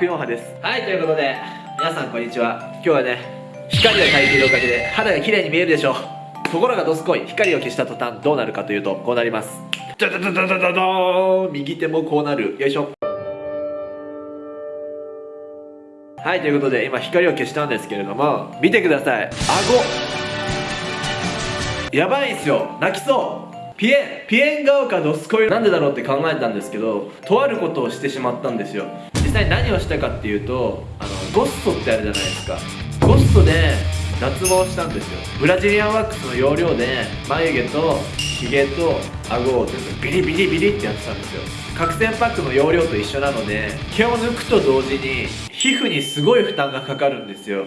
クヨンハです。はいということで皆さんこんにちは。今日はね光が焚いているおかげで肌が綺麗に見えるでしょう。ところがどすこい光を消した途端どうなるかというとこうなります。ダダダダダダダーン。右手もこうなる。よいしょ。はいということで今光を消したんですけれども見てください。顎。やばいんすよ。泣きそう。ピエン。ピエン顔かドスコイなんでだろうって考えたんですけどとあることをしてしまったんですよ。際何をしたかっていうとあのゴッソってあるじゃないですか。ゴッソで脱毛したんですよ。ブラジリアンワックスの要領で眉毛とヒゲと顎を全部ビリビリビリってやってたんですよ。角栓パックの容量と一緒なので毛を抜くと同時に皮膚にすごい負担がかかるんですよ。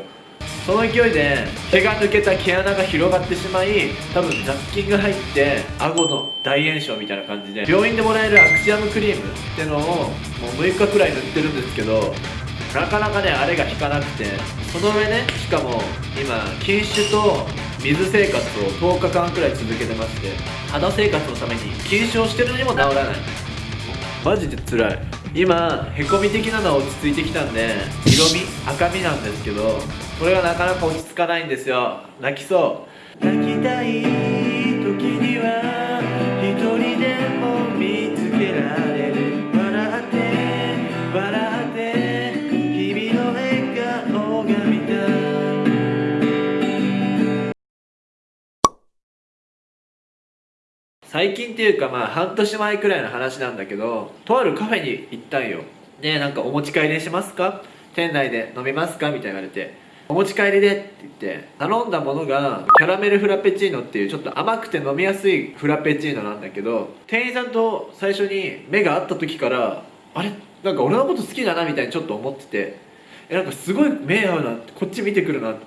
その勢いで毛が抜けた毛穴が広がってしまい多分雑菌が入って顎の大炎症みたいな感じで病院でもらえるアクシアムクリームってのをもう6日くらい塗ってるんですけどなかなかねあれが効かなくてその上ねしかも今禁酒と水生活を10日間くらい続けてまして肌生活のために禁酒をしてるのにも治らない。マジで辛い。今へこみ的なのは落ち着いてきたんで色味赤みなんですけどこれがなかなか落ち着かないんですよ。泣きそう。泣きたい時には一人でも見つけられる。笑って笑って君の笑顔が見たい。最近っていうかまあ半年前くらいの話なんだけどとあるカフェに行ったんよ。でなんかお持ち帰りしますか？店内で飲みますか？みたいに言われてお持ち帰りでって言って頼んだものがキャラメルフラペチーノっていうちょっと甘くて飲みやすいフラペチーノなんだけど店員さんと最初に目が合った時からあれ？なんか俺のこと好きだなみたいにちょっと思っててえなんかすごい目合うなってこっち見てくるなって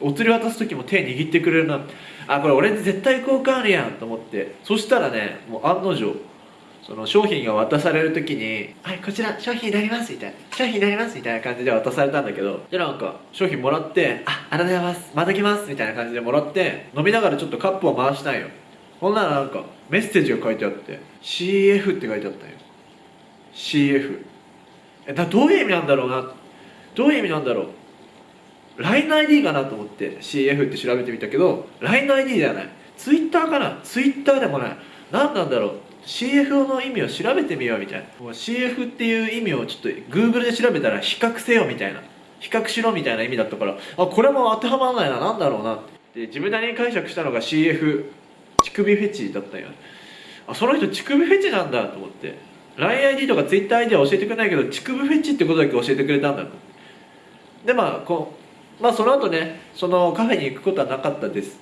お釣り渡す時も手握ってくれるなあこれ俺絶対交換あるやんと思ってそしたらねもう案の定その商品が渡される時に「はいこちら商品になります」みたいな「商品になります」みたいな感じで渡されたんだけどでなんか商品もらって「あありがとうございますまた来ます」みたいな感じでもらって飲みながらちょっとカップを回したんよ。ほんならなんかメッセージが書いてあって CF って書いてあったんよ。CF えだどういう意味なんだろうな？どういう意味なんだろう？LINEID かなと思って CF って調べてみたけど LINEID ではない。Twitter かな？Twitter でもない。何なんだろう？CFO の意味を調べてみようみたいな。もう CF っていう意味をちょっと Google で調べたら比較せよみたいな。比較しろみたいな意味だったから。あこれも当てはまらないな。何だろうな。って自分なりに解釈したのが CF 乳首フェチだったんよあその人乳首フェチなんだと思って。LINEID とか TwitterID は教えてくれないけど乳首フェチってことだけ教えてくれたんだと。でまあこうまあその後ねそのカフェに行くことはなかったです。